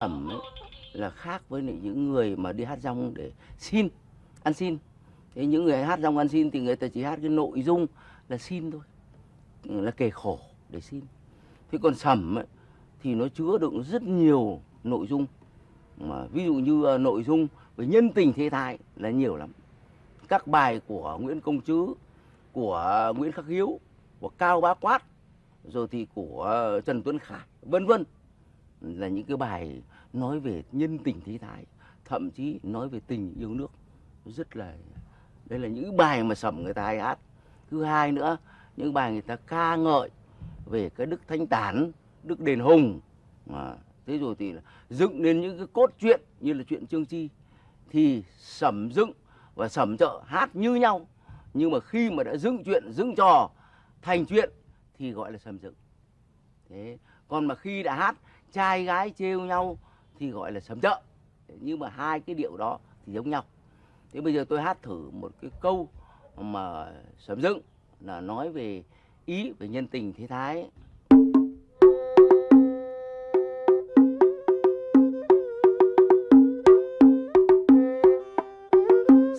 ẩm ấy là khác với những người mà đi hát rong để xin ăn xin. Thế những người hát rong ăn xin thì người ta chỉ hát cái nội dung là xin thôi là kể khổ để xin. Thế còn sẩm ấy, thì nó chứa đựng rất nhiều nội dung. Mà ví dụ như uh, nội dung về nhân tình thế thái là nhiều lắm. Các bài của Nguyễn Công Trứ của Nguyễn Khắc Hiếu của Cao Bá Quát rồi thì của à, Trần Tuấn Khải vân vân là những cái bài nói về nhân tình thế thái, thậm chí nói về tình yêu nước. Rất là, đây là những bài mà sẩm người ta hay hát. Thứ hai nữa, những bài người ta ca ngợi về cái đức thanh tản, đức đền hùng. Mà, thế rồi thì dựng nên những cái cốt truyện như là chuyện trương chi. Thì sẩm dựng và sẩm trợ hát như nhau. Nhưng mà khi mà đã dựng chuyện dựng trò, thành chuyện thì gọi là sẩm dựng. Thế, còn mà khi đã hát trai gái trêu nhau thì gọi là sẩm trợ nhưng mà hai cái điệu đó thì giống nhau. Thế bây giờ tôi hát thử một cái câu mà sẩm dựng, là nói về ý, về nhân tình, thế thái.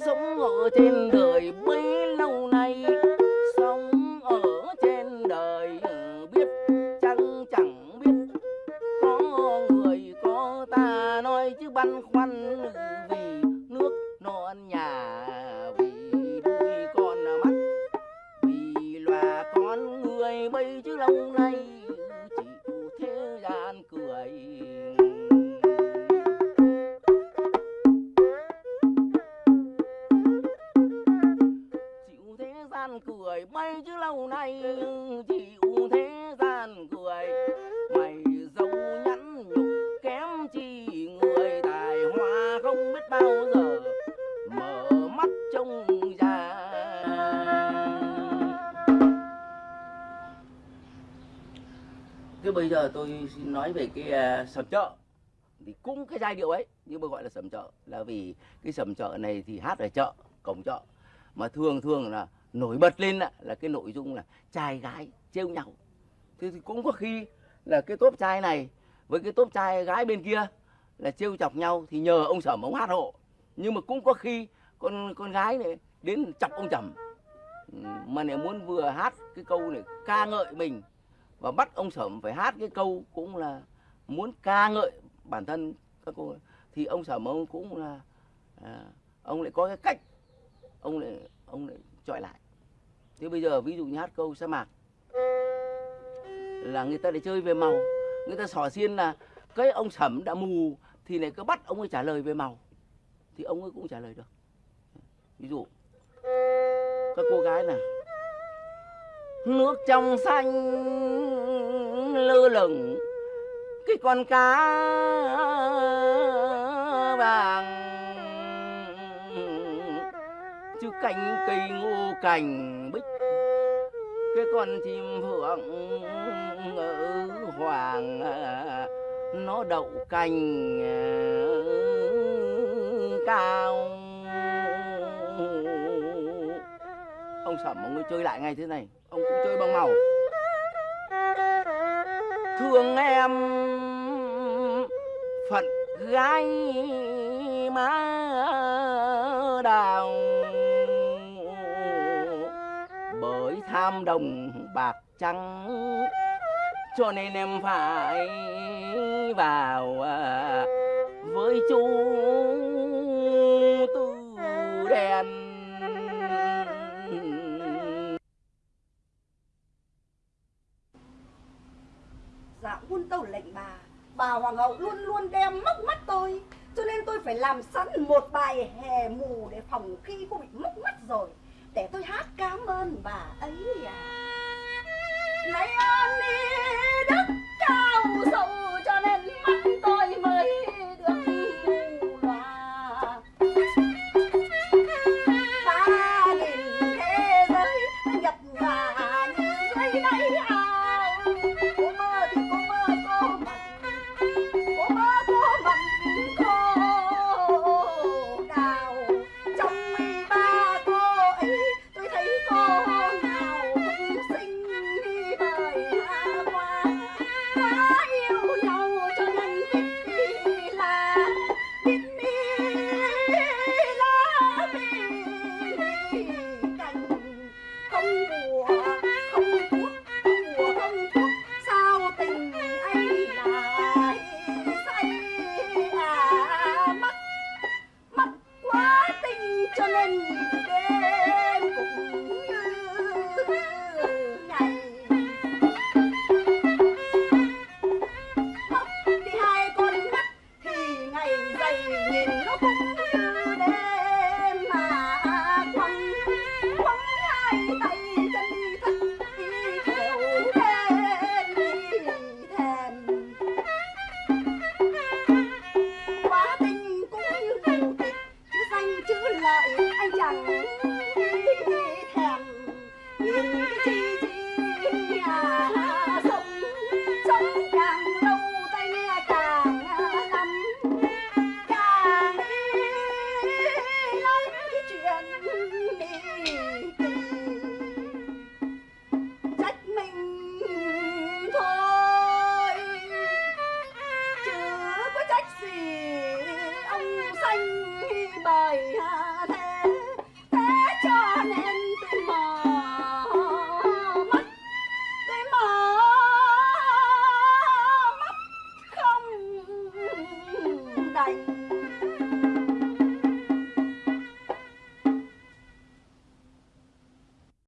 Sống ở trên đời bấy lâu nay, sống ở trên đời biết chăng chẳng băn khoăn vì nước non nhà vì đuôi con mắt, vì loà con người bây chứ lâu nay chịu thế gian cười. Chịu thế gian cười, bây chứ lâu nay chịu thế gian cười. Thế bây giờ tôi xin nói về cái uh, sầm chợ thì cũng cái giai điệu ấy nhưng mà gọi là sầm chợ là vì cái sầm chợ này thì hát ở chợ cổng chợ. Mà thường thường là nổi bật lên là, là cái nội dung là trai gái trêu nhau. Thế thì cũng có khi là cái tốp trai này với cái tốp trai gái bên kia là trêu chọc nhau thì nhờ ông sẩm ông hát hộ. Nhưng mà cũng có khi con con gái này đến chọc ông trầm. Mà lại muốn vừa hát cái câu này ca ngợi mình và bắt ông sẩm phải hát cái câu cũng là muốn ca ngợi bản thân các cô thì ông sẩm ông cũng là à, ông lại có cái cách ông lại ông lại chọi lại. Thế bây giờ ví dụ như hát câu sa mạc là người ta để chơi về màu. Người ta xỏ xiên là cái ông sẩm đã mù thì lại cứ bắt ông ấy trả lời về màu. Thì ông ấy cũng trả lời được. Ví dụ các cô gái này nước trong xanh lơ lửng. Cái con cá vàng, chứ cánh cây ngô cành bích. Cái con chim phượng ở hoàng, nó đậu cành, cao. Ông sẩm, ông ấy chơi lại ngay thế này ông cũng chơi bằng màu. Thương em phận gái má đào, bởi tham đồng bạc trắng, cho nên em phải vào à, với chú quân tâu lệnh bà. Bà hoàng hậu luôn luôn đem móc mắt tôi, Cho nên tôi phải làm sẵn một bài hè mù Để phòng khi cô bị móc mắt rồi. Để tôi hát cảm ơn bà.